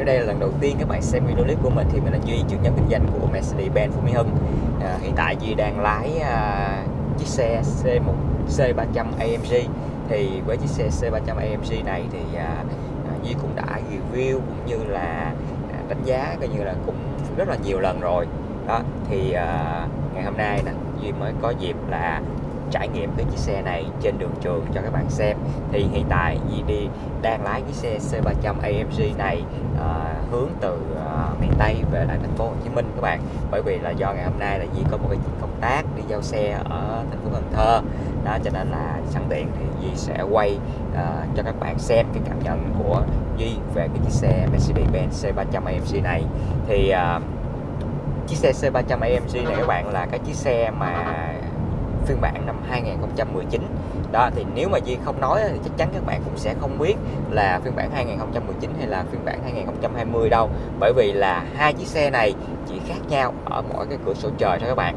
nếu đây là lần đầu tiên các bạn xem video clip của mình thì mình là Duy, trưởng nhóm kinh doanh của Mercedes-Benz Phú Mỹ Hưng. À, Hiện tại Duy đang lái à, chiếc xe C1 C300 AMG Thì với chiếc xe C300 AMG này thì à, à, Duy cũng đã review cũng như là à, đánh giá coi như là cũng rất là nhiều lần rồi. Đó thì à, ngày hôm nay nè Duy mới có dịp là trải nghiệm cái chiếc xe này trên đường trường cho các bạn xem. Thì hiện tại Di đi đang lái cái xe C300 AMG này à, hướng từ à, miền Tây về lại thành phố Hồ Chí Minh các bạn. Bởi vì là do ngày hôm nay là Di có một cái công tác đi giao xe ở thành phố Cần Thơ. Đó cho nên là sẵn tiện thì Di sẽ quay à, cho các bạn xem cái cảm nhận của Di về cái chiếc xe Mercedes-Benz C300 AMG này. Thì à, chiếc xe C300 AMG này các bạn là cái chiếc xe mà phiên bản năm 2019 đó thì nếu mà Duy không nói thì chắc chắn các bạn cũng sẽ không biết là phiên bản 2019 hay là phiên bản 2020 đâu. Bởi vì là hai chiếc xe này chỉ khác nhau ở mỗi cái cửa sổ trời thôi các bạn.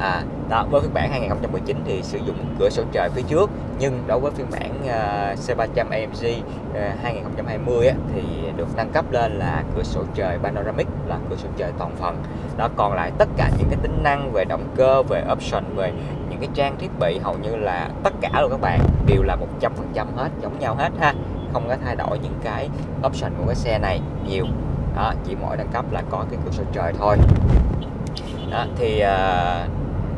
À, đó với phiên bản 2019 thì sử dụng cửa sổ trời phía trước nhưng đối với phiên bản uh, C300 AMG uh, 2020 á, thì được nâng cấp lên là cửa sổ trời panoramic là cửa sổ trời toàn phần. Đó còn lại tất cả những cái tính năng về động cơ về option về những cái trang thiết bị hầu như là tất cả luôn các bạn đều là 100% hết giống nhau hết ha. Không có thay đổi những cái option của cái xe này nhiều. Đó chỉ mỗi nâng cấp là có cái cửa sổ trời thôi. Đó thì uh,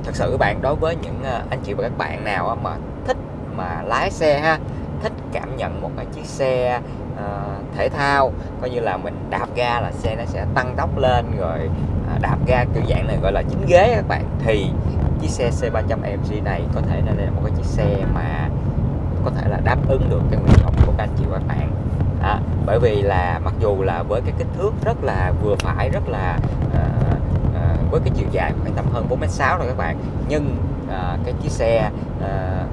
thật sự các bạn đối với những uh, anh chị và các bạn nào mà thích mà lái xe ha thích cảm nhận một cái chiếc xe uh, thể thao coi như là mình đạp ga là xe nó sẽ tăng tốc lên rồi uh, đạp ga kiểu dạng này gọi là chính ghế các bạn thì chiếc xe C300 AMG này có thể là một cái chiếc xe mà có thể là đáp ứng được cái nguyện vọng của các anh chị và các bạn đó. bởi vì là mặc dù là với cái kích thước rất là vừa phải rất là uh, uh, với cái chiều dài khoảng tầm hơn 4m6 rồi các bạn nhưng uh, cái chiếc xe uh,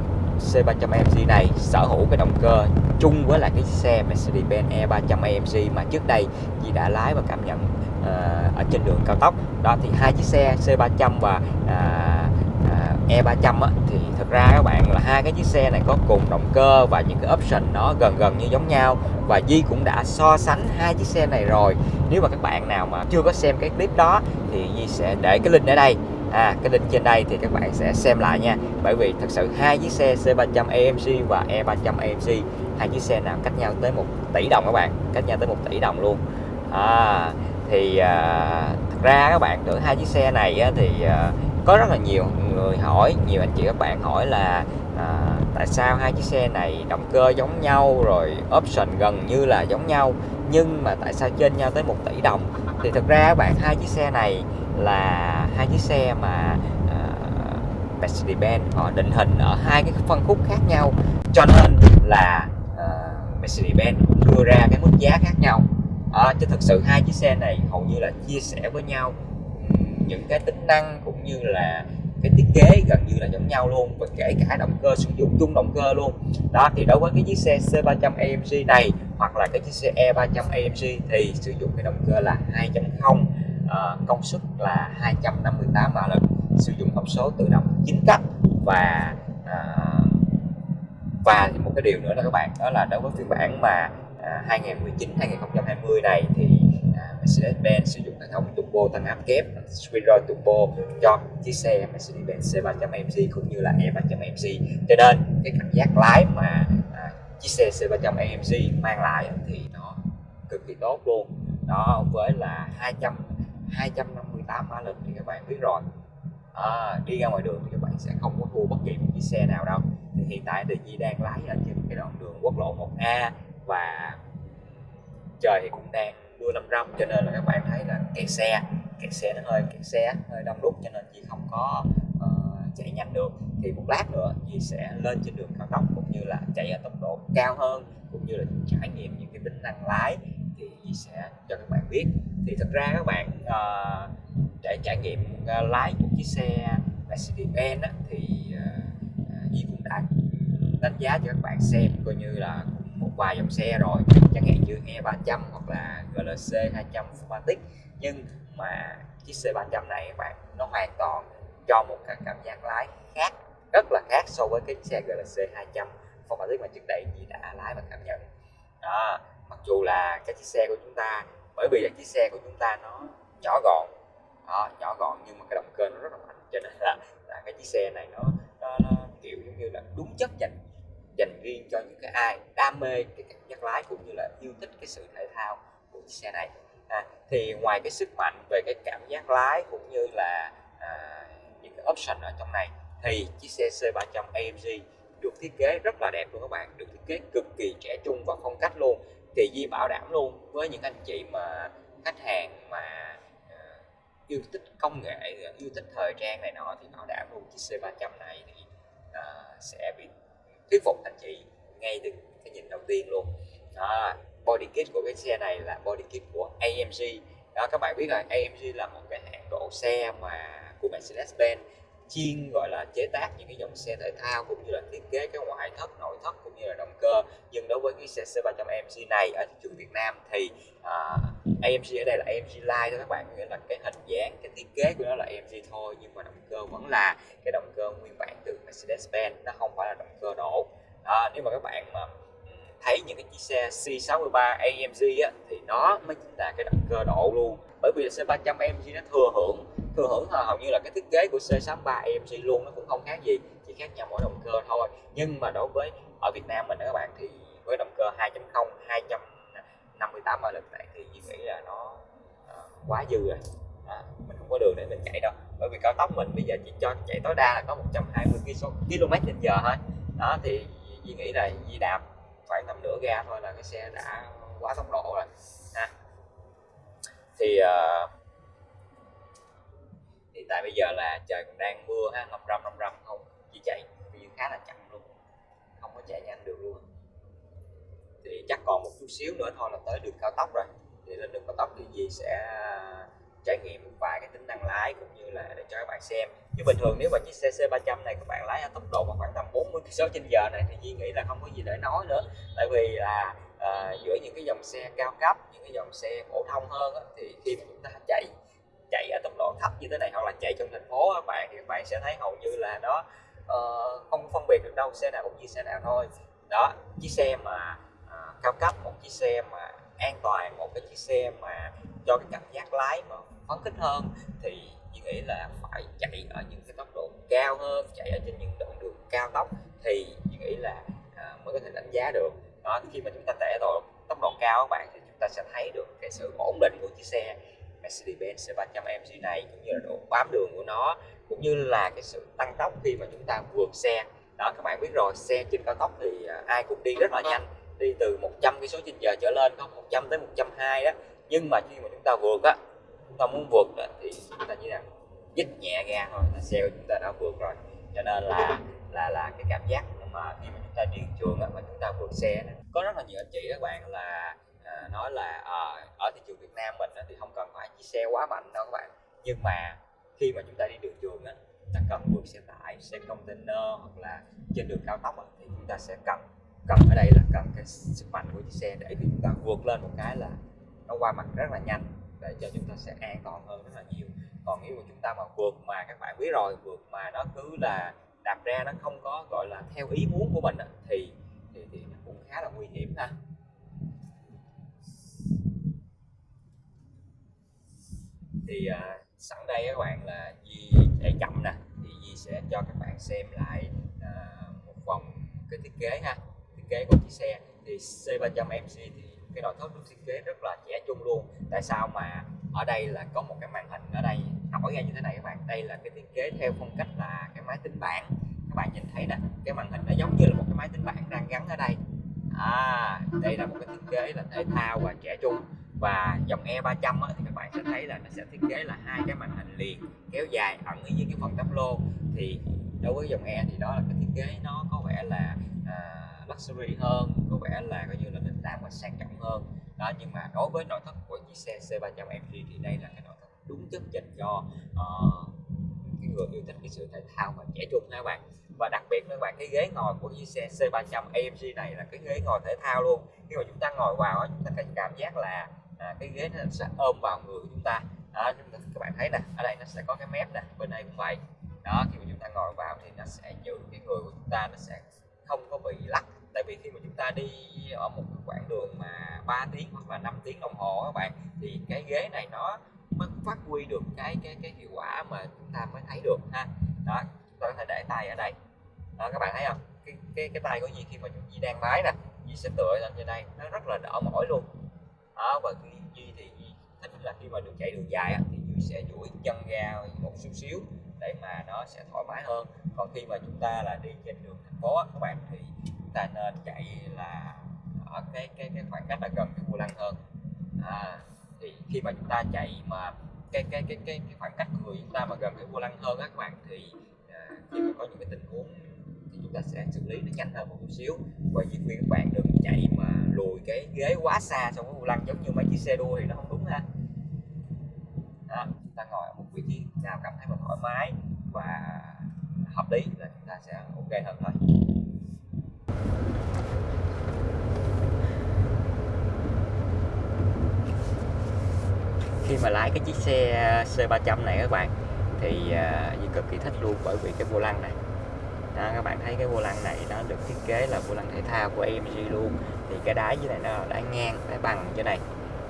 C300 AMG này sở hữu cái động cơ chung với lại cái xe Mercedes-Benz E300 AMG mà trước đây chị đã lái và cảm nhận uh, ở trên đường cao tốc đó thì hai chiếc xe C300 và uh, E300 á, thì thật ra các bạn là hai cái chiếc xe này có cùng động cơ và những cái option nó gần gần như giống nhau. Và Di cũng đã so sánh hai chiếc xe này rồi. Nếu mà các bạn nào mà chưa có xem cái clip đó thì Di sẽ để cái link ở đây. À, cái link trên đây thì các bạn sẽ xem lại nha. Bởi vì thật sự hai chiếc xe C300 AMC và E300 AMC hai chiếc xe nào cách nhau tới một tỷ đồng các bạn cách nhau tới một tỷ đồng luôn. À, thì à, thật ra các bạn tưởng hai chiếc xe này á, thì à, có rất là nhiều người hỏi nhiều anh chị các bạn hỏi là à, tại sao hai chiếc xe này động cơ giống nhau rồi option gần như là giống nhau nhưng mà tại sao trên nhau tới một tỷ đồng? Thì thực ra các bạn hai chiếc xe này là hai chiếc xe mà uh, Mercedes-Benz họ định hình ở hai cái phân khúc khác nhau. Cho nên là uh, Mercedes-Benz đưa ra cái mức giá khác nhau. À, chứ thực sự hai chiếc xe này hầu như là chia sẻ với nhau những cái tính năng cũng như là cái thiết kế gần như là giống nhau luôn và kể cả động cơ sử dụng chung động cơ luôn. Đó thì đối với cái chiếc xe C300 AMG này hoặc là cái chiếc xe E300 AMG thì sử dụng cái động cơ là 2.0 uh, ờ, công suất là 258 mã lực sử dụng hộp số tự động 9 cấp. Và uh, và một cái điều nữa là các bạn đó là đối với phiên bản mà uh, 2019 2020 này thì Mercedes-Benz sử dụng hệ thống turbo tăng áp kép Spiral Turbo cho chiếc xe Mercedes-Benz C300 AMG cũng như là E300 AMG cho nên cái cảm giác lái mà à, chiếc xe C300 AMG mang lại thì nó cực kỳ tốt luôn. Đó với là 200 258 mã lực thì các bạn biết rồi. À, đi ra ngoài đường thì các bạn sẽ không có thua bất kỳ một chiếc xe nào đâu. Thì hiện tại thì Di đang lái ở trên cái đoạn đường quốc lộ 1A và trời thì cũng đang mưa năm râm cho nên là các bạn thấy là kẹt xe kẹt xe nó hơi kẹt xe hơi đông đúc cho nên chị không có uh, chạy nhanh được. Thì một lát nữa chị sẽ lên trên đường cao tốc cũng như là chạy ở tốc độ cao hơn cũng như là trải nghiệm những cái tính năng lái thì chị sẽ cho các bạn biết. Thì thật ra các bạn uh, để trải nghiệm uh, lái một chiếc xe Mercedes-Benz thì uh, Di cũng đã đánh giá cho các bạn xem coi như là vài dòng xe rồi. Chẳng hạn như E300 hoặc là GLC 200 Fumatic. Nhưng mà chiếc C300 này các bạn nó hoàn toàn cho một cái cảm giác lái khác rất là khác so với cái xe GLC 200 Fumatic mà trước đây chị đã lái và cảm nhận. Đó mặc dù là cái chiếc xe của chúng ta bởi vì là chiếc xe của chúng ta nó nhỏ gọn đó, nhỏ gọn nhưng mà cái động cơ nó rất là mạnh cho nên là, là cái chiếc xe này nó, nó, nó kiểu giống như là đúng chất dành dành riêng cho những cái ai đam mê cái cảm giác lái cũng như là yêu thích cái sự thể thao của chiếc xe này. À, thì ngoài cái sức mạnh về cái cảm giác lái cũng như là à, những cái option ở trong này thì chiếc xe C300 AMG được thiết kế rất là đẹp luôn các bạn được thiết kế cực kỳ trẻ trung và phong cách luôn thì Di bảo đảm luôn. Với những anh chị mà khách hàng mà uh, yêu thích công nghệ yêu thích thời trang này nọ thì bảo đảm luôn chiếc C300 này thì uh, sẽ bị thuyết phục anh chị ngay từ cái nhìn đầu tiên luôn. Đó, body kit của cái xe này là body kit của AMG đó các bạn biết rồi AMG là một cái hãng độ xe mà của Mercedes-Benz chuyên gọi là chế tác những cái dòng xe thể thao cũng như là thiết kế cái ngoại thất nội thất cũng như là động cơ. Nhưng đối với cái xe C300 AMG này ở thị trường Việt Nam thì à, AMG ở đây là AMG Line cho các bạn nghĩa là cái hình dáng cái thiết kế của nó là AMG thôi nhưng mà động cơ vẫn là cái động cơ nguyên bản từ Mercedes-Benz nó không phải là động cơ nổ à, nếu mà các bạn mà thấy những cái chiếc xe C63 AMG á, thì nó mới chính là cái động cơ nổ luôn. Bởi vì C300 AMG nó thừa hưởng thừa hưởng hầu như là cái thiết kế của C63 AMG luôn nó cũng không khác gì chỉ khác nhau mỗi động cơ thôi. Nhưng mà đối với ở Việt Nam mình đó các bạn thì với động cơ 2.0 258 mã lực này thì nghĩ là nó uh, quá dư rồi. À, mình không có đường để mình chạy đâu. Bởi vì cao tốc mình bây giờ chỉ cho chạy tối đa là có 120 km trên giờ thôi. Đó thì Duy nghĩ là Duy đạp khoảng tầm nửa ga thôi là cái xe đã quá tốc độ rồi. À. thì à, uh, hiện tại bây giờ là trời còn đang mưa ha ngập râm ngập râm không chỉ chạy thì khá là chậm luôn không có chạy nhanh được luôn. Thì chắc còn một chút xíu nữa thôi là tới đường cao tốc rồi thì lên đường cao tốc thì gì sẽ à, trải nghiệm một vài cái tính năng lái cũng như là để cho các bạn xem. Chứ bình thường nếu mà chiếc xe C300 này các bạn lái ở tốc độ mà khoảng tầm 40 km trên giờ này thì di nghĩ là không có gì để nói nữa. Tại vì là uh, giữa những cái dòng xe cao cấp những cái dòng xe phổ thông hơn đó, thì khi mà chúng ta chạy chạy ở tốc độ thấp như thế này hoặc là chạy trong thành phố các bạn thì các bạn sẽ thấy hầu như là nó uh, không phân biệt được đâu xe nào cũng như xe nào thôi. Đó chiếc xe mà uh, cao cấp một chiếc xe mà an toàn một cái chiếc xe mà cho cái cảm giác lái mà phấn khích hơn thì chị nghĩ là phải chạy ở những cái tốc độ cao hơn chạy ở trên những đoạn đường cao tốc thì chị nghĩ là à, mới có thể đánh giá được. Đó khi mà chúng ta chạy ở tốc độ cao các bạn thì chúng ta sẽ thấy được cái sự ổn định của chiếc xe Mercedes-Benz C300 AMG này cũng như là độ bám đường của nó cũng như là cái sự tăng tốc khi mà chúng ta vượt xe. Đó các bạn biết rồi xe trên cao tốc thì à, ai cũng đi rất là nhanh đi từ 100 cái số trên giờ trở lên có 100 tới 120 đó. Nhưng mà khi mà chúng ta vượt á chúng ta muốn vượt đó, thì chúng ta như là dứt nhẹ ga thôi là xe của chúng ta đã vượt rồi. Cho nên là là là cái cảm giác mà khi mà chúng ta đi trường á, mà chúng ta vượt xe đó. có rất là nhiều anh chị các bạn là à, nói là à, ở thị trường Việt Nam mình á, thì không cần phải chia xe quá mạnh đâu các bạn. Nhưng mà khi mà chúng ta đi đường trường á ta cần vượt xe tải xe container hoặc là trên đường cao tốc á, thì chúng ta sẽ cần cần ở đây là cần cái sức mạnh của chiếc xe để khi chúng ta vượt lên một cái là nó qua mặt rất là nhanh để cho chúng ta sẽ an toàn hơn rất là nhiều. Còn nếu mà chúng ta mà vượt mà các bạn biết rồi vượt mà nó cứ là đạp ra nó không có gọi là theo ý muốn của mình thì thì, thì nó cũng khá là nguy hiểm ha. Thì à, sẵn đây các bạn là Di chạy chậm nè thì Di sẽ cho các bạn xem lại à, một vòng cái thiết kế ha kế của chiếc xe. Thì C300 MC thì cái nội thất được thiết kế rất là trẻ trung luôn. Tại sao mà ở đây là có một cái màn hình ở đây? Nổi ra như thế này các bạn đây là cái thiết kế theo phong cách là cái máy tính bảng. Các bạn nhìn thấy nè cái màn hình nó giống như là một cái máy tính bảng đang gắn ở đây. À đây là một cái thiết kế là thể thao và trẻ trung. Và dòng E300 á, thì các bạn sẽ thấy là nó sẽ thiết kế là hai cái màn hình liền kéo dài ẩn ở dưới cái phần tắp lô. Thì đối với dòng E thì đó là cái thiết kế nó có vẻ là luxury hơn có vẻ là coi như là đình đám và sang trọng hơn. Đó nhưng mà đối với nội thất của chiếc xe C300 MG thì đây là cái nội thất đúng chất dành cho uh, cái người yêu thích cái sự thể thao và trẻ trung các bạn. Và đặc biệt các bạn cái ghế ngồi của chiếc xe C300 AMG này là cái ghế ngồi thể thao luôn. Khi mà chúng ta ngồi vào chúng ta có cảm giác là à, cái ghế nó sẽ ôm vào người của chúng ta. Đó, chúng ta các bạn thấy nè ở đây nó sẽ có cái mép nè bên đây cũng vậy. Đó khi mà chúng ta ngồi vào thì nó sẽ giữ cái người của chúng ta nó sẽ không có bị lắc tại vì khi mà chúng ta đi ở một quãng đường mà 3 tiếng hoặc là 5 tiếng đồng hồ các bạn thì cái ghế này nó mới phát huy được cái cái cái hiệu quả mà chúng ta mới thấy được ha. Đó chúng ta có thể để tay ở đây. Đó các bạn thấy không? Cái cái cái tay của Di khi mà Di đang lái nè Di sẽ tựa lên trên đây nó rất là đỡ mỏi luôn. Đó và khi Di thì Di thích là khi mà đường chạy đường dài á, thì Di sẽ duỗi chân ra một chút xíu để mà nó sẽ thoải mái hơn. Còn khi mà chúng ta là đi trên đường thành phố á, các bạn thì ta nên chạy là ở cái cái cái khoảng cách là gần cái vô lăng hơn. À, thì khi mà chúng ta chạy mà cái cái cái cái, cái khoảng cách người chúng ta mà gần cái vô lăng hơn á các bạn thì à, khi mà có những cái tình huống thì chúng ta sẽ xử lý nó nhanh hơn một chút xíu. Và chỉ khuyên các bạn đừng chạy mà lùi cái ghế quá xa so với vô lăng giống như mấy chiếc xe đua thì nó không đúng ha. À, chúng ta ngồi ở một vị trí nào cảm thấy mình thoải mái và hợp lý là chúng ta sẽ ok hơn thôi khi mà lái cái chiếc xe uh, C300 này các bạn thì uh, cực kỳ thích luôn bởi vì cái vô lăng này. Đó, các bạn thấy cái vô lăng này nó được thiết kế là vô lăng thể thao của AMG luôn. Thì cái đáy dưới này nó là đáy ngang đáy bằng dưới này.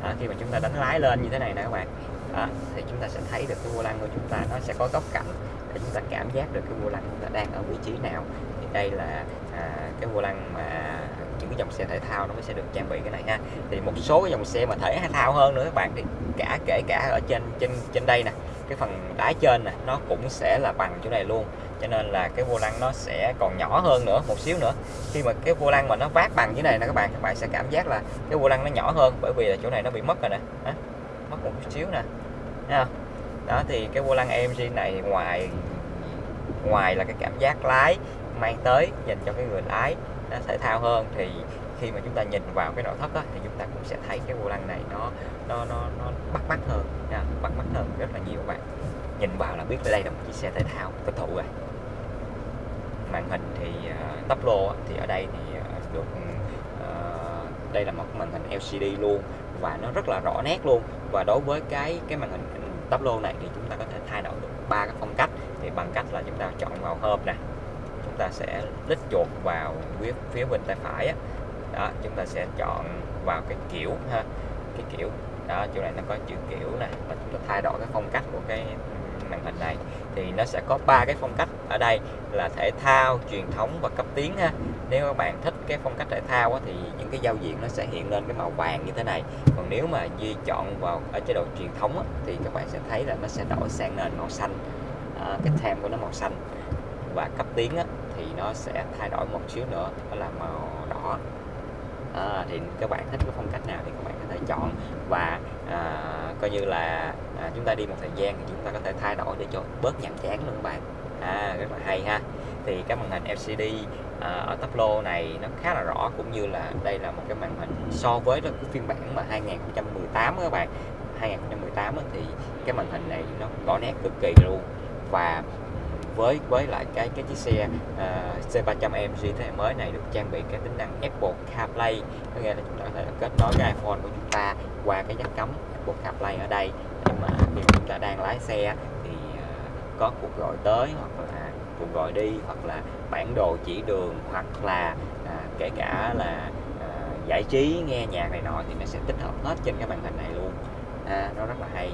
Đó, khi mà chúng ta đánh lái lên như thế này nè các bạn đó, thì chúng ta sẽ thấy được cái vô lăng của chúng ta nó sẽ có góc cạnh để chúng ta cảm giác được cái vô lăng chúng ta đang ở vị trí nào. Thì đây là cái vô lăng mà những cái dòng xe thể thao nó mới sẽ được trang bị cái này ha. Thì một số cái dòng xe mà thể thao hơn nữa các bạn, thì cả, kể cả ở trên trên trên đây nè, cái phần đáy trên nè, nó cũng sẽ là bằng chỗ này luôn. Cho nên là cái vô lăng nó sẽ còn nhỏ hơn nữa, một xíu nữa. Khi mà cái vô lăng mà nó vác bằng như này nè các bạn các bạn sẽ cảm giác là cái vô lăng nó nhỏ hơn bởi vì là chỗ này nó bị mất rồi nè. Mất một chút xíu nè. Thấy không? đó, thì cái vô lăng AMG này ngoài ngoài là cái cảm giác lái mang tới dành cho cái người lái nó thể thao hơn thì khi mà chúng ta nhìn vào cái nội thất đó, thì chúng ta cũng sẽ thấy cái vô lăng này nó nó nó nó bắt mắt hơn nha, bắt mắt hơn rất là nhiều các bạn. Nhìn vào là biết đây là một chiếc xe thể thao thực thụ rồi. Màn hình thì ờ, uh, tốc lô thì ở đây thì uh, được uh, đây là một màn hình LCD luôn và nó rất là rõ nét luôn. Và đối với cái cái màn hình tắp lô này thì chúng ta có thể thay đổi được ba cái phong cách. Thì bằng cách là chúng ta chọn vào hộp nè chúng ta sẽ lít chuột vào phía phía bên tay phải á. Đó chúng ta sẽ chọn vào cái kiểu ha cái kiểu. Đó chỗ này nó có chữ kiểu này và chúng ta thay đổi cái phong cách của cái màn hình này. Thì nó sẽ có ba cái phong cách ở đây là thể thao truyền thống và cấp tiến ha. Nếu các bạn thích cái phong cách thể thao á, thì những cái giao diện nó sẽ hiện lên cái màu vàng như thế này. Còn nếu mà di chọn vào ở chế độ truyền thống á, thì các bạn sẽ thấy là nó sẽ đổi sang nền màu xanh. À, cái theme của nó màu xanh và cấp tiến á, nó sẽ thay đổi một xíu nữa đó là màu đỏ. À, thì các bạn thích cái phong cách nào thì các bạn có thể chọn. Và à, coi như là à, chúng ta đi một thời gian thì chúng ta có thể thay đổi để cho bớt nhàm chán luôn các bạn. À, rất là hay ha. Thì cái màn hình LCD à, ở tắp lô này nó khá là rõ cũng như là đây là một cái màn hình so với cái phiên bản mà 2018 các bạn. 2018 thì cái màn hình này nó rõ nét cực kỳ luôn. Và với với lại cái cái chiếc xe ờ, uh, C300 AMG thế hệ mới này được trang bị cái tính năng Apple CarPlay. Có nghĩa là chúng ta có thể kết nối cái iPhone của chúng ta qua cái jack cắm Apple CarPlay ở đây. Nhưng mà khi chúng ta đang lái xe thì uh, có cuộc gọi tới hoặc là cuộc gọi đi hoặc là bản đồ chỉ đường hoặc là uh, kể cả là uh, giải trí nghe nhạc này nọ thì nó sẽ tích hợp hết trên cái màn hình này luôn. À, nó rất là hay.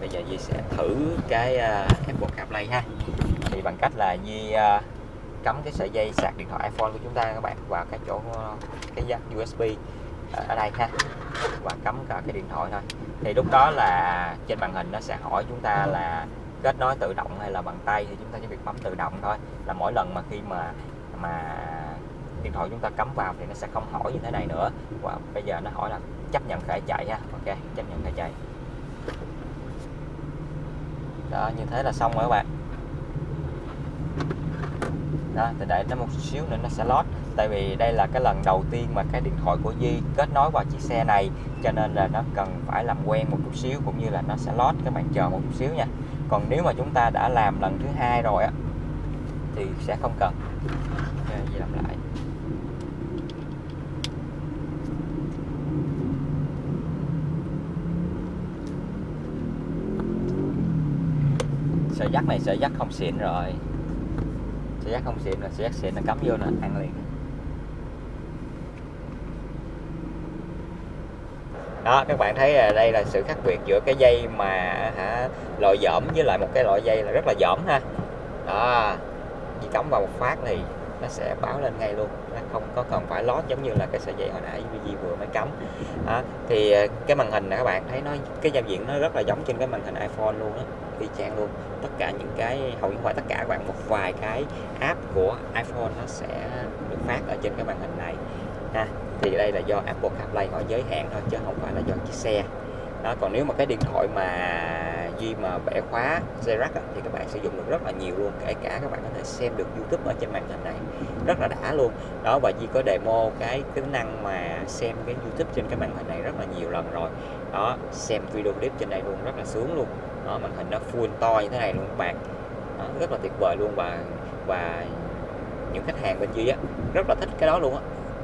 Bây giờ Di sẽ thử cái uh, Apple CarPlay ha thì bằng cách là Di uh, ờ, cắm cái sợi dây sạc điện thoại iPhone của chúng ta các bạn vào cái chỗ ờ, cái jack USB ờ, ở đây ha và cắm cả cái điện thoại thôi. Thì lúc đó là trên màn hình nó sẽ hỏi chúng ta là kết nối tự động hay là bằng tay thì chúng ta chỉ việc bấm tự động thôi. Là mỗi lần mà khi mà mà điện thoại chúng ta cắm vào thì nó sẽ không hỏi như thế này nữa. Và bây giờ nó hỏi là chấp nhận khởi chạy ha. Ok chấp nhận khởi chạy. Đó như thế là xong rồi các bạn đó thì đợi nó một xíu nữa nó sẽ lót. Tại vì đây là cái lần đầu tiên mà cái điện thoại của Di kết nối vào chiếc xe này, cho nên là nó cần phải làm quen một chút xíu cũng như là nó sẽ lót các bạn chờ một chút xíu nha. Còn nếu mà chúng ta đã làm lần thứ hai rồi á, thì sẽ không cần. Di làm lại. Sợi dắt này sợi dắt không xịn rồi sợi dắt không xịn là sợi xịn nó cắm vô là ăn liền. Đó, các bạn thấy là đây là sự khác biệt giữa cái dây mà, hả loại dỏm với lại một cái loại dây là rất là dỏm ha. Đó, chỉ cắm vào một phát thì nó sẽ báo lên ngay luôn. Nó không có cần phải lót giống như là cái sợi dây hồi nãy gì vừa mới cắm. Đó. thì à, cái màn hình này các bạn, thấy nó, cái giao diện nó rất là giống trên cái màn hình iPhone luôn đó y chang luôn. Tất cả những cái, hầu như không tất cả các bạn, một vài cái app của iPhone nó sẽ được phát ở trên cái màn hình này. Ha, thì đây là do Apple CarPlay họ giới hạn thôi, chứ không phải là do chiếc xe. Đó, còn nếu mà cái điện thoại mà Duy mà bẻ khóa dây thì các bạn sử dụng được rất là nhiều luôn. Kể cả các bạn có thể xem được YouTube ở trên màn hình này rất là đã luôn. Đó và Di có demo cái tính năng mà xem cái YouTube trên cái màn hình này rất là nhiều lần rồi. Đó xem video clip trên đây luôn rất là sướng luôn. Đó màn hình nó full to như thế này luôn các bạn. Đó, rất là tuyệt vời luôn và và những khách hàng bên Di á rất là thích cái đó luôn á.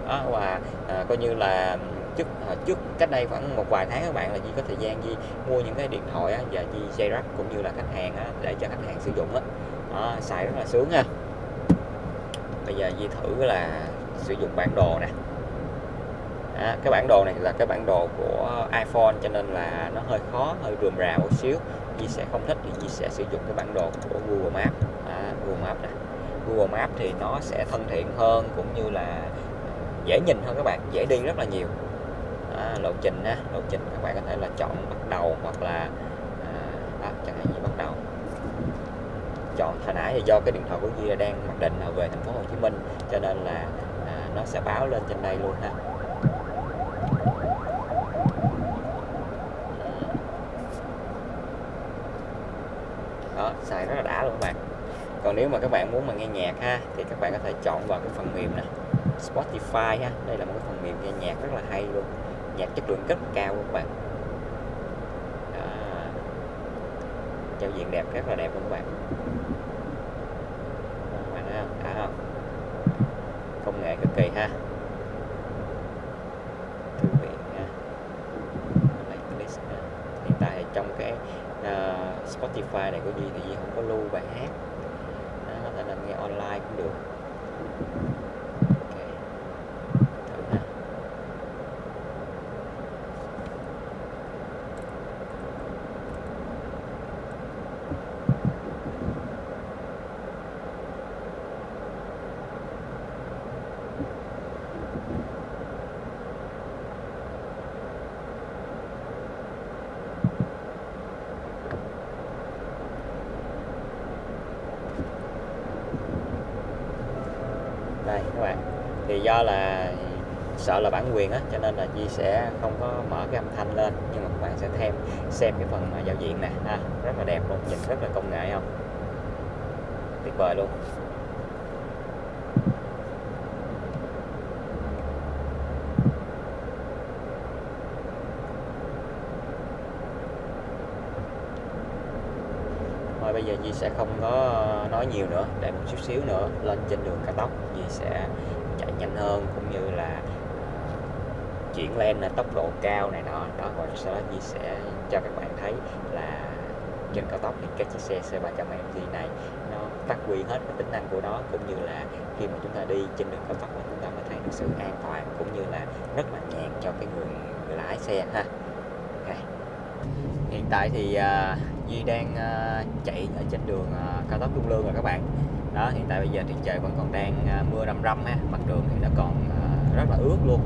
Đó, và à, coi như là trước trước cách đây khoảng một vài tháng các bạn là Di có thời gian Di mua những cái điện thoại á, và Di dây rắc cũng như là khách hàng á, để cho khách hàng sử dụng á. Đó, xài rất là sướng ha bây giờ Di thử là sử dụng bản đồ nè. Đó, cái bản đồ này là cái bản đồ của iPhone cho nên là nó hơi khó hơi rườm rà một xíu. Di sẽ không thích thì Di sẽ sử dụng cái bản đồ của Google Maps. À, Google Maps nè. Google Maps thì nó sẽ thân thiện hơn cũng như là dễ nhìn hơn các bạn dễ đi rất là nhiều lộ trình á lộ trình các bạn có thể là chọn bắt đầu hoặc là à, à, chẳng hạn như bắt đầu. Chọn hồi nãy thì do cái điện thoại của Duy đang mặc định là về thành phố Hồ Chí Minh cho nên là à, nó sẽ báo lên trên đây luôn ha. Đó xài rất là đã luôn các bạn. Còn nếu mà các bạn muốn mà nghe nhạc ha thì các bạn có thể chọn vào cái phần mềm này Spotify ha đây là một cái phần mềm nghe nhạc rất là hay luôn nhạc chất lượng rất cao các bạn? À, giao diện đẹp rất là đẹp các bạn? Các bạn thấy không À, không công nghệ cực kỳ ha. Thư viện ha. Hiện tại trong cái uh, Spotify này của Duy thì Duy không có lưu bài hát. Đó, có thể là nghe online cũng được đây các bạn thì do là sợ là bản quyền á, cho nên là Di sẽ không có mở cái âm thanh lên, nhưng mà các bạn sẽ thêm, xem cái phần giao diện nè, ha, rất là đẹp luôn, nhìn rất là công nghệ không? Tuyệt vời luôn. Thôi bây giờ Di sẽ không có ờ, nói nhiều nữa, để một chút xíu nữa, lên trên đường cao tốc Di sẽ nhanh hơn cũng như là ờ, chuyển lên là tốc độ cao này nọ. Đó rồi sau đó Di sẽ cho các bạn thấy là trên cao tốc thì các chiếc xe C300 MG này nó phát huy hết cái tính năng của nó cũng như là khi mà chúng ta đi trên đường cao tốc là chúng ta mới thấy được sự an toàn cũng như là rất là nhàn cho cái người, người lái xe ha. Okay. hiện tại thì uh, Duy đang uh, chạy ở trên đường uh, cao tốc Trung Lương rồi các bạn đó hiện tại bây giờ thì trời vẫn còn đang à, mưa râm râm ha mặt đường thì nó còn à, rất là ướt luôn.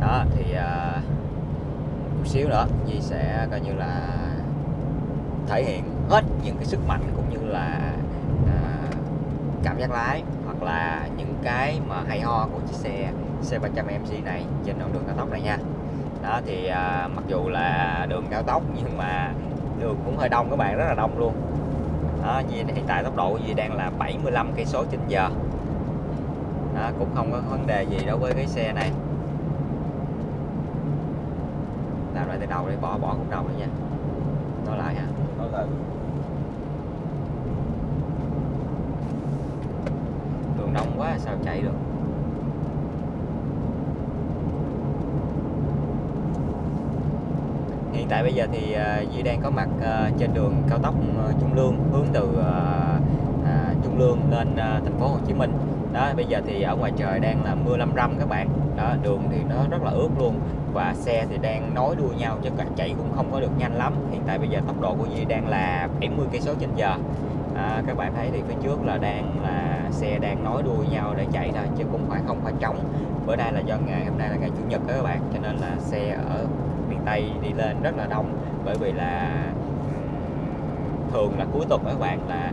Đó thì uh, chút xíu nữa Di sẽ coi như là thể hiện hết những cái sức mạnh cũng như là uh, cảm giác lái hoặc là những cái mà hay ho của chiếc xe C300 MC này trên đoạn đường cao tốc này nha. Đó thì uh, mặc dù là đường cao tốc nhưng mà đường cũng hơi đông các bạn rất là đông luôn đó, hiện tại tốc độ gì đang là 75 cây số trên giờ. Đó, cũng không có vấn đề gì đối với cái xe này. Làm lại từ đầu đi bỏ bỏ khúc đầu đi nha. Nói lại ha nói lại. Đường đông quá sao chạy được hiện tại bây giờ thì ờ, Duy đang có mặt ờ, trên đường cao tốc ờ, Trung Lương hướng từ à, Trung Lương lên thành phố Hồ Chí Minh. Đó bây giờ thì ở ngoài trời đang là mưa lâm râm các bạn. Đó đường thì nó rất là ướt luôn và xe thì đang nối đuôi nhau chứ cả chạy cũng không có được nhanh lắm. Hiện tại bây giờ tốc độ của Duy đang là 70 cây số trên giờ. À, các bạn thấy thì phía trước là đang là xe đang nối đuôi nhau để chạy thôi chứ cũng phải không phải trống. Bữa nay là do ngày hôm nay là ngày chủ nhật đó các bạn cho nên là xe ở Tây đi lên rất là đông, bởi vì là thường là cuối tuần các bạn, là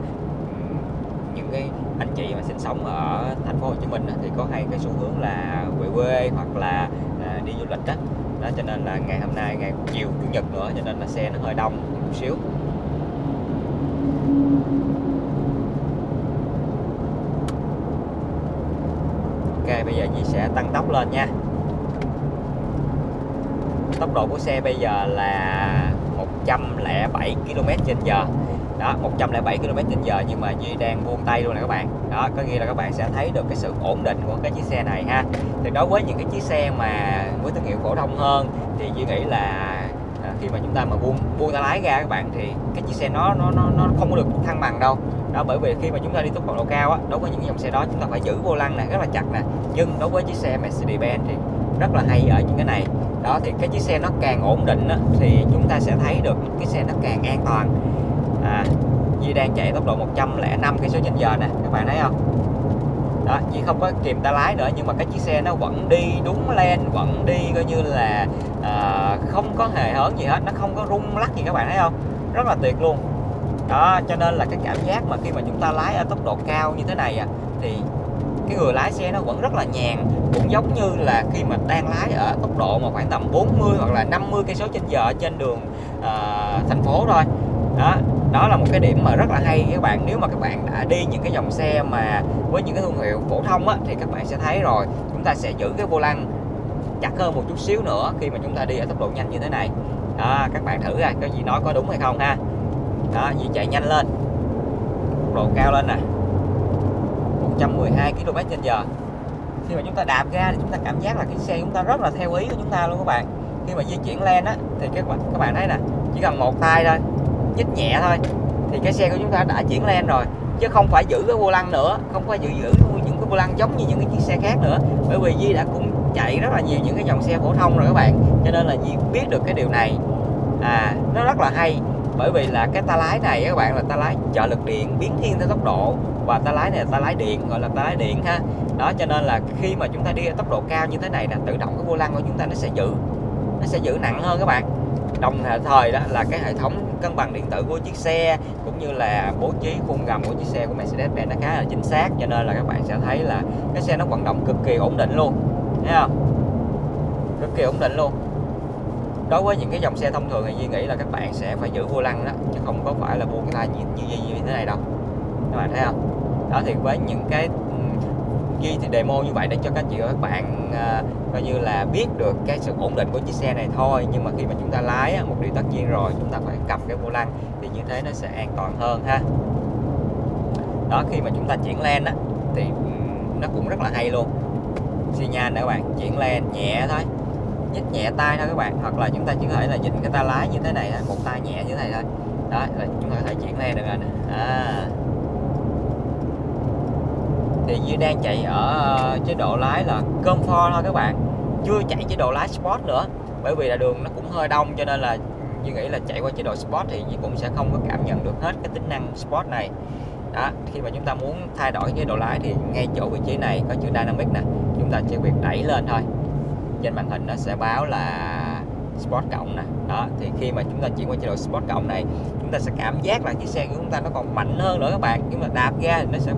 những cái anh chị mà sinh sống ở thành phố Hồ Chí Minh thì có hay cái xu hướng là về quê hoặc là à, đi du lịch đó. đó, cho nên là ngày hôm nay, ngày chiều, chủ nhật nữa, cho nên là xe nó hơi đông một xíu Ok, bây giờ chị sẽ tăng tốc lên nha Tốc độ của xe bây giờ là 107 km trên giờ. Đó 107 km trên giờ nhưng mà Duy đang buông tay luôn nè các bạn. Đó có nghĩa là các bạn sẽ thấy được cái sự ổn định của cái chiếc xe này ha. Thì đối với những cái chiếc xe mà với thương hiệu phổ thông hơn thì Duy nghĩ là à, khi mà chúng ta mà buông buông tay lái ra các bạn thì cái chiếc xe nó nó nó nó không có được thăng bằng đâu. Đó bởi vì khi mà chúng ta đi tốc độ cao á đối với những dòng xe đó chúng ta phải giữ vô lăng này rất là chặt nè. Nhưng đối với chiếc xe Mercedes-Benz thì rất là hay ở những cái này đó thì cái chiếc xe nó càng ổn định á, thì chúng ta sẽ thấy được cái xe nó càng an toàn. À, Di đang chạy tốc độ 105 cây số trên giờ nè các bạn thấy không? Đó chỉ không có kìm tay lái nữa nhưng mà cái chiếc xe nó vẫn đi đúng len vẫn đi coi như là à, không có hề hớn gì hết nó không có rung lắc gì các bạn thấy không? Rất là tuyệt luôn. Đó cho nên là cái cảm giác mà khi mà chúng ta lái ở tốc độ cao như thế này à, thì cái người lái xe nó vẫn rất là nhàn. Cũng giống như là khi mà đang lái ở tốc độ mà khoảng tầm 40 hoặc là 50 cây số trên giờ trên đường uh, thành phố thôi. Đó đó là một cái điểm mà rất là hay. Các bạn nếu mà các bạn đã đi những cái dòng xe mà với những cái thương hiệu phổ thông á, thì các bạn sẽ thấy rồi chúng ta sẽ giữ cái vô lăng chặt hơn một chút xíu nữa khi mà chúng ta đi ở tốc độ nhanh như thế này. Đó, các bạn thử ra cái gì nói có đúng hay không ha. Đó gì chạy nhanh lên tốc độ cao lên nè. 112 km trên giờ. Khi mà chúng ta đạp ga thì chúng ta cảm giác là cái xe chúng ta rất là theo ý của chúng ta luôn các bạn. Khi mà di chuyển lên á, thì các bạn các bạn thấy nè, chỉ cần một tay thôi, nhích nhẹ thôi, thì cái xe của chúng ta đã chuyển lên rồi. Chứ không phải giữ cái vô lăng nữa, không phải giữ giữ những cái vô lăng giống như những cái chiếc xe khác nữa. Bởi vì Di đã cũng chạy rất là nhiều những cái dòng xe phổ thông rồi các bạn. Cho nên là Di biết được cái điều này. À nó rất là hay bởi vì là cái ta lái này các bạn, là ta lái trợ lực điện biến thiên theo tốc độ. Và ta lái này là ta lái điện, gọi là ta lái điện ha. Đó, cho nên là khi mà chúng ta đi ở tốc độ cao như thế này là tự động cái vô lăng của chúng ta nó sẽ giữ, nó sẽ giữ nặng hơn các bạn. Đồng thời đó là cái hệ thống cân bằng điện tử của chiếc xe, cũng như là bố trí khung gầm của chiếc xe của Mercedes-Benz nó khá là chính xác. Cho nên là các bạn sẽ thấy là cái xe nó vận động cực kỳ ổn định luôn. Thấy không? Cực kỳ ổn định luôn đối với những cái dòng xe thông thường thì Duy nghĩ là các bạn sẽ phải giữ vô lăng đó chứ không có phải là buông tay như, như, như, như thế này đâu. Các bạn thấy không? Đó thì với những cái Duy thì demo như vậy để cho các chị và các bạn à, coi như là biết được cái sự ổn định của chiếc xe này thôi. Nhưng mà khi mà chúng ta lái á một điều tất nhiên rồi chúng ta phải cầm cái vô lăng thì như thế nó sẽ an toàn hơn ha. Đó khi mà chúng ta chuyển len á thì nó cũng rất là hay luôn. Xi nhan nè các bạn chuyển len nhẹ thôi nhích nhẹ tay thôi các bạn. Hoặc là chúng ta chỉ có thể là dịnh cái tay lái như thế này một tay nhẹ như thế này thôi. Đó là chúng ta có thể chuyển len được rồi nè. À. Thì như đang chạy ở ờ, chế độ lái là comfort thôi các bạn. Chưa chạy chế độ lái sport nữa, bởi vì là đường nó cũng hơi đông cho nên là như nghĩ là chạy qua chế độ sport thì cũng sẽ không có cảm nhận được hết cái tính năng sport này. Đó, khi mà chúng ta muốn thay đổi chế độ lái thì ngay chỗ vị trí này có chữ dynamic nè. Chúng ta chỉ việc đẩy lên thôi trên màn hình nó sẽ báo là Sport cộng nè. Đó thì khi mà chúng ta chuyển qua chế độ Sport cộng này chúng ta sẽ cảm giác là chiếc xe của chúng ta nó còn mạnh hơn nữa các bạn. Nhưng mà đạp ga thì nó sẽ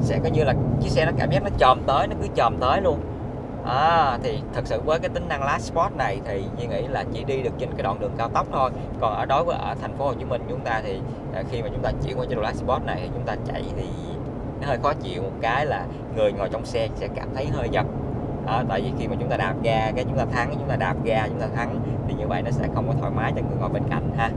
sẽ coi như là chiếc xe nó cảm giác nó chồm tới nó cứ chồm tới luôn. À, thì thật sự với cái tính năng lái sport này thì như nghĩ là chỉ đi được trên cái đoạn đường cao tốc thôi. Còn ở đối với ở thành phố Hồ Chí Minh chúng ta thì à, khi mà chúng ta chuyển qua chế độ lái sport này thì chúng ta chạy thì nó hơi khó chịu. Một cái là người ngồi trong xe sẽ cảm thấy hơi giật à, tại vì khi mà chúng ta đạp ga cái chúng ta thắng chúng ta đạp ga chúng ta thắng thì như vậy nó sẽ không có thoải mái cho người ngồi bên cạnh ha.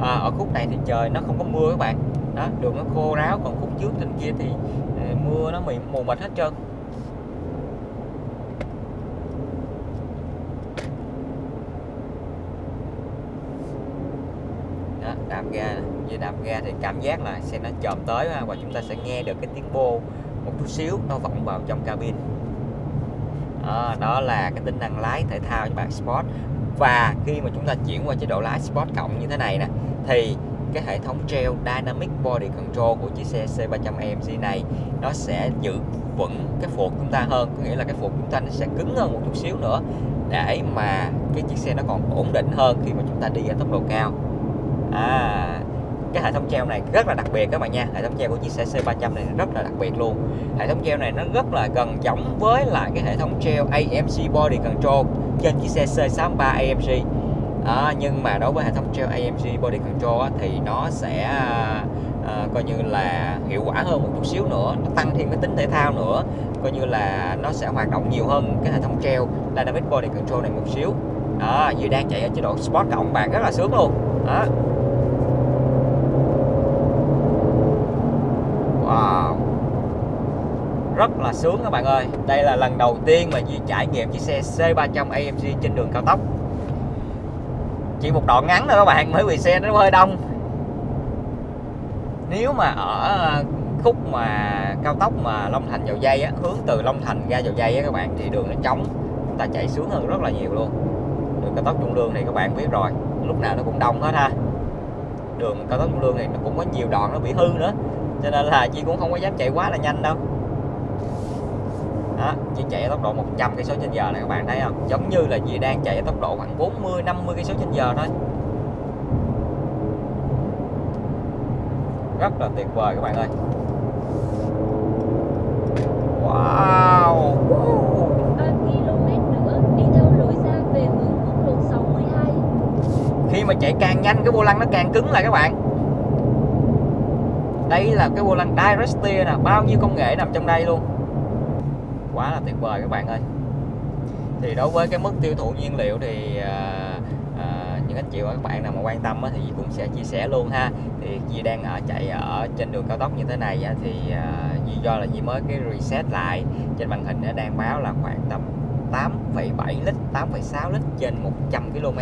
À, ở khúc này thì trời nó không có mưa các bạn. Đó đường nó khô ráo còn khúc trước trên kia thì ờ, mưa nó mịn mù mịt hết trơn. Đó, đạp ga Duy đạp ga thì cảm giác là xe nó chồm tới và chúng ta sẽ nghe được cái tiếng bô một chút xíu nó vọng vào trong cabin. Đó, đó là cái tính năng lái thể thao cho bạn Sport. Và khi mà chúng ta chuyển qua chế độ lái Sport cộng như thế này nè thì cái hệ thống treo Dynamic Body Control của chiếc xe C300 AMG này nó sẽ giữ vững cái phuộc chúng ta hơn. Có nghĩa là cái phuộc chúng ta nó sẽ cứng hơn một chút xíu nữa để mà cái chiếc xe nó còn ổn định hơn khi mà chúng ta đi ở tốc độ cao. À cái hệ thống treo này rất là đặc biệt các bạn nha. Hệ thống treo của chiếc xe C300 này rất là đặc biệt luôn. Hệ thống treo này nó rất là gần giống với lại cái hệ thống treo AMG Body Control trên chiếc xe C63 AMG à, nhưng mà đối với hệ thống treo AMG Body Control á, thì nó sẽ à, à, coi như là hiệu quả hơn một chút xíu nữa nó tăng thêm cái tính thể thao nữa. Coi như là nó sẽ hoạt động nhiều hơn cái hệ thống treo Dynamic Body Control này một xíu. Đó vừa đang chạy ở chế độ Sport cộng bạn rất là sướng luôn. Đó. à. Rất là sướng các bạn ơi. Đây là lần đầu tiên mà Duy trải nghiệm chiếc xe C300 AMG trên đường cao tốc. Chỉ một đoạn ngắn thôi các bạn, Bởi vì xe nó hơi đông. Nếu mà ở khúc mà cao tốc mà Long Thành dầu dây á, Hướng từ Long Thành ra dầu dây á các bạn, Thì đường nó trống, Chúng ta chạy sướng hơn rất là nhiều luôn. Đường cao tốc Trung Lương thì các bạn biết rồi, Lúc nào nó cũng đông hết ha. Đường cao tốc Trung Lương thì nó cũng có nhiều đoạn nó bị hư nữa, cho nên là chị cũng không có dám chạy quá là nhanh đâu đó, chị chạy ở tốc độ 100 cây số trên giờ này các bạn thấy không? Giống như là chị đang chạy ở tốc độ khoảng 40 50 cây số trên giờ thôi. Rất là tuyệt vời các bạn ơi. Wow! 3 km nữa đi theo lối ra về hướng quốc lộ 62. khi mà chạy càng nhanh cái vô lăng nó càng cứng lại các bạn. Đây là cái vô lăng direct steer nè bao nhiêu công nghệ nằm trong đây luôn quá là tuyệt vời các bạn ơi. Thì đối với cái mức tiêu thụ nhiên liệu thì à, à, những anh chị và các bạn nào mà quan tâm á, thì cũng sẽ chia sẻ luôn ha. Thì Di đang ở chạy ở trên đường cao tốc như thế này á, thì à, Di do là Di mới cái reset lại. Trên màn hình nó đang báo là khoảng tầm 8,7 lít 8,6 lít trên 100 km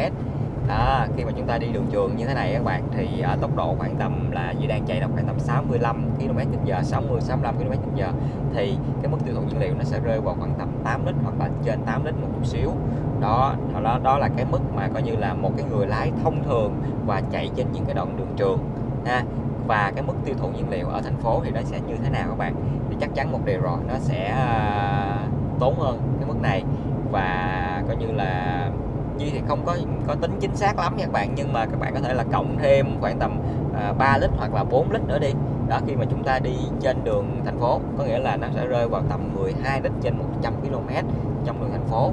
đó, khi mà chúng ta đi đường trường như thế này các bạn thì ở tốc độ khoảng tầm là Duy đang chạy là khoảng tầm 65 km/h 60 65 km/h thì cái mức tiêu thụ nhiên liệu nó sẽ rơi vào khoảng tầm 8 lít hoặc là trên 8 lít một chút xíu. Đó đó đó là cái mức mà coi như là một cái người lái thông thường và chạy trên những cái đoạn đường trường ha. Và cái mức tiêu thụ nhiên liệu ở thành phố thì nó sẽ như thế nào các bạn? Thì chắc chắn một điều rồi nó sẽ à, tốn hơn cái mức này. Và coi như là Duy thì không có có tính chính xác lắm nha các bạn nhưng mà các bạn có thể là cộng thêm khoảng tầm à, 3 lít hoặc là 4 lít nữa đi. Đó khi mà chúng ta đi trên đường thành phố có nghĩa là nó sẽ rơi vào tầm 12 lít trên 100 km trong đường thành phố.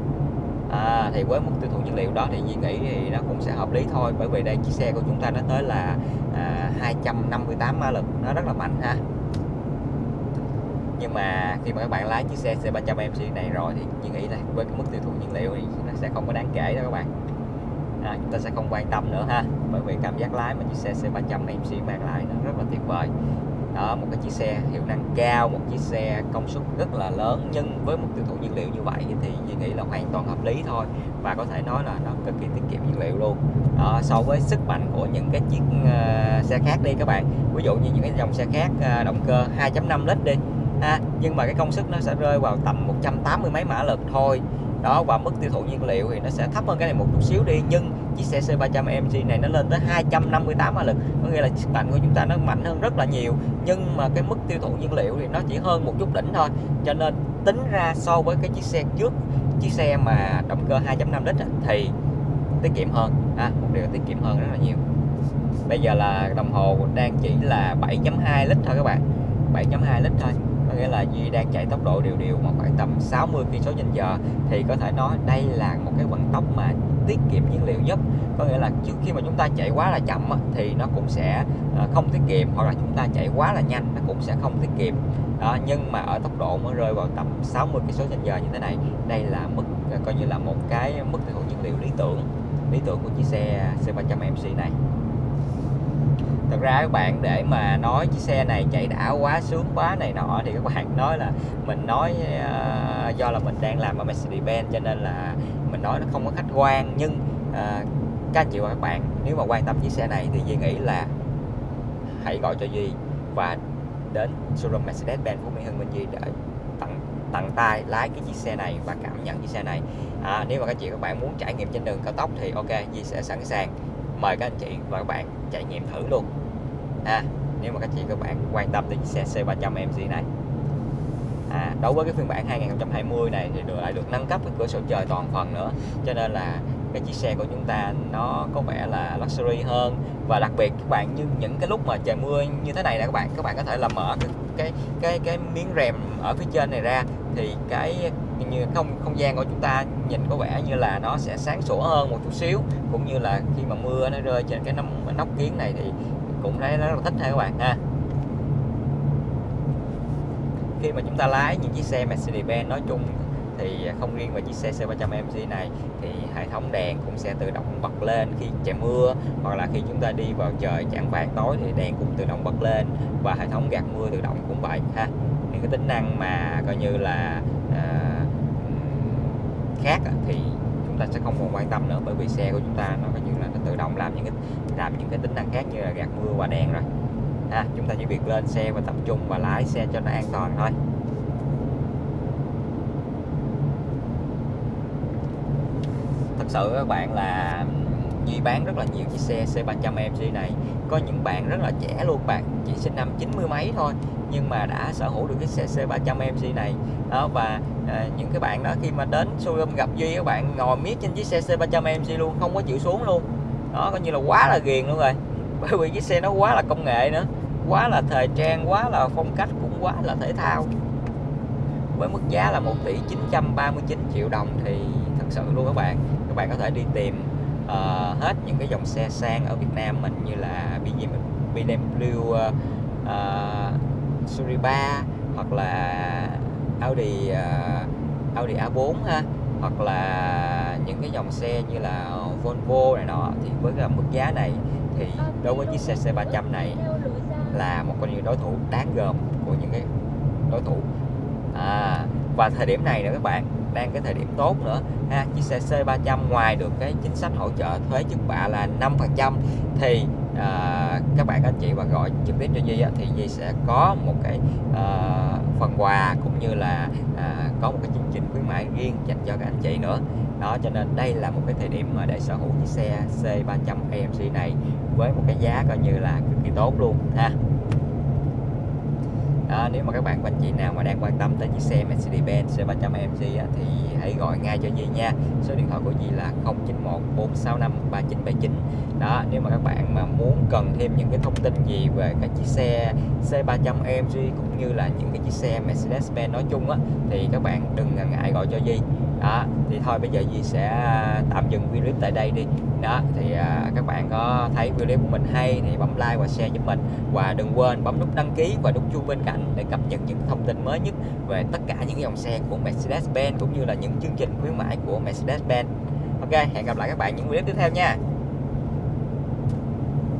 À, thì với mức tiêu thụ nhiên liệu đó thì Duy nghĩ thì nó cũng sẽ hợp lý thôi bởi vì đây chiếc xe của chúng ta nó tới là à, 258 mã lực nó rất là mạnh ha nhưng mà khi mà các bạn lái chiếc xe C300 MC này rồi thì như nghĩ là với cái mức tiêu thụ nhiên liệu thì nó sẽ không có đáng kể đâu các bạn. À, chúng ta sẽ không quan tâm nữa ha bởi vì cảm giác lái mà chiếc xe C300 MC mang lại nó rất là tuyệt vời. Đó một cái chiếc xe hiệu năng cao một chiếc xe công suất rất là lớn nhưng với mức tiêu thụ nhiên liệu như vậy thì Duy nghĩ là hoàn toàn hợp lý thôi và có thể nói là nó cực kỳ tiết kiệm nhiên liệu luôn. Đó, so với sức mạnh của những cái chiếc uh, xe khác đi các bạn. Ví dụ như những cái dòng xe khác uh, động cơ 2.5 lít đi ha nhưng mà cái công suất nó sẽ rơi vào tầm 180 mấy mã lực thôi. Đó và mức tiêu thụ nhiên liệu thì nó sẽ thấp hơn cái này một chút xíu đi nhưng chiếc xe C300 MG này nó lên tới 258 mã lực. Có nghĩa là sức mạnh của chúng ta nó mạnh hơn rất là nhiều nhưng mà cái mức tiêu thụ nhiên liệu thì nó chỉ hơn một chút đỉnh thôi. Cho nên tính ra so với cái chiếc xe trước chiếc xe mà động cơ 2.5 lít thì tiết kiệm hơn. À, một điều tiết kiệm hơn rất là nhiều. Bây giờ là đồng hồ đang chỉ là 7.2 lít thôi các bạn. 7.2 lít thôi nghĩa là Duy đang chạy tốc độ đều đều mà khoảng tầm 60 km trên giờ, thì có thể nói đây là một cái vận tốc mà tiết kiệm nhiên liệu nhất. Có nghĩa là trước khi mà chúng ta chạy quá là chậm thì nó cũng sẽ ờ, không tiết kiệm, hoặc là chúng ta chạy quá là nhanh, nó cũng sẽ không tiết kiệm. Đó, nhưng mà ở tốc độ mới rơi vào tầm 60 km trên giờ như thế này, đây là mức ờ, coi như là một cái mức tiêu thụ nhiên liệu lý tưởng lý tưởng của chiếc xe C300 MC này thật ra các bạn để mà nói chiếc xe này chạy đã quá sướng quá này nọ thì các bạn nói là mình nói uh, do là mình đang làm ở Mercedes-Benz cho nên là mình nói nó không có khách quan. Nhưng uh, các anh chị và các bạn nếu mà quan tâm chiếc xe này thì Duy nghĩ là hãy gọi cho Duy và đến showroom Mercedes-Benz Phú Mỹ Hưng bên Duy để tặng tặng tay lái cái chiếc xe này và cảm nhận chiếc xe này. À, nếu mà các chị các bạn muốn trải nghiệm trên đường cao tốc thì ok Duy sẽ sẵn sàng mời các anh chị và các bạn trải nghiệm thử luôn. À, nếu mà các chị các bạn quan tâm đến chiếc xe C300 MG này. À, đối với cái phiên bản 2020 này thì được lại được nâng cấp cái cửa sổ trời toàn phần nữa. Cho nên là cái chiếc xe của chúng ta nó có vẻ là luxury hơn. Và đặc biệt các bạn như những cái lúc mà trời mưa như thế này nè các bạn các bạn có thể là mở cái cái cái, cái miếng rèm ở phía trên này ra. Thì cái như không không gian của chúng ta nhìn có vẻ như là nó sẽ sáng sủa hơn một chút xíu cũng như là khi mà mưa nó rơi trên cái nóc, nóc kiến này thì cũng thấy rất là thích ha các bạn ha. Khi mà chúng ta lái những chiếc xe Mercedes-Benz nói chung thì không riêng về chiếc xe C300 MG này thì hệ thống đèn cũng sẽ tự động bật lên khi trời mưa hoặc là khi chúng ta đi vào trời chẳng vàng tối thì đèn cũng tự động bật lên và hệ thống gạt mưa tự động cũng vậy ha. Những cái tính năng mà coi như là khác thì chúng ta sẽ không còn quan tâm nữa bởi vì xe của chúng ta nó coi như là nó tự động làm những cái, làm những cái tính năng khác như là gạt mưa và đèn rồi. Ha, chúng ta chỉ việc lên xe và tập trung và lái xe cho nó an toàn thôi. Thật sự các bạn là Duy bán rất là nhiều chiếc xe C300 AMG này. Có những bạn rất là trẻ luôn bạn chỉ sinh năm 90 mấy thôi nhưng mà đã sở hữu được cái xe C300 AMG này. Đó và à, những cái bạn đó khi mà đến showroom gặp Duy các bạn ngồi miết trên chiếc xe C300 AMG luôn không có chịu xuống luôn. Đó coi như là quá là ghiền luôn rồi bởi vì chiếc xe nó quá là công nghệ nữa quá là thời trang quá là phong cách cũng quá là thể thao. Với mức giá là 1 tỷ 939 triệu đồng thì thật sự luôn các bạn các bạn có thể đi tìm uh, hết những cái dòng xe sang ở Việt Nam mình như là BMW uh, uh, Series 3 hoặc là Audi uh, Audi A4 ha hoặc là những cái dòng xe như là Volvo này nọ. Thì với cái mức giá này thì đối với chiếc xe C300 này là một con đối thủ đáng gờm của những cái đối thủ. À, và thời điểm này nữa các bạn đang cái thời điểm tốt nữa ha. Chiếc xe C300 ngoài được cái chính sách hỗ trợ thuế trước bạ là 5% thì à, các bạn anh chị và gọi trực tiếp cho Duy thì Duy sẽ có một cái à, phần quà cũng như là à, có một cái chương trình khuyến mãi riêng dành cho các anh chị nữa. Đó cho nên đây là một cái thời điểm mà để sở hữu chiếc xe C300 AMC này với một cái giá coi như là cực kỳ tốt luôn ha đó, nếu mà các bạn anh chị nào mà đang quan tâm tới chiếc xe Mercedes-Benz C300 AMG á, thì hãy gọi ngay cho Duy nha. Số điện thoại của Duy là 091 465 3979 đó nếu mà các bạn mà muốn cần thêm những cái thông tin gì về các chiếc xe C300 AMG cũng như là những cái chiếc xe Mercedes-Benz nói chung á thì các bạn đừng ngần ngại gọi cho Duy đó thì thôi bây giờ gì sẽ à, tạm dừng video clip tại đây đi. Đó thì à, các bạn có thấy video clip của mình hay thì bấm like và share giúp mình. Và đừng quên bấm nút đăng ký và nút chuông bên cạnh để cập nhật những thông tin mới nhất về tất cả những dòng xe của Mercedes-Benz cũng như là những chương trình khuyến mãi của Mercedes-Benz. Ok hẹn gặp lại các bạn những video tiếp theo nha.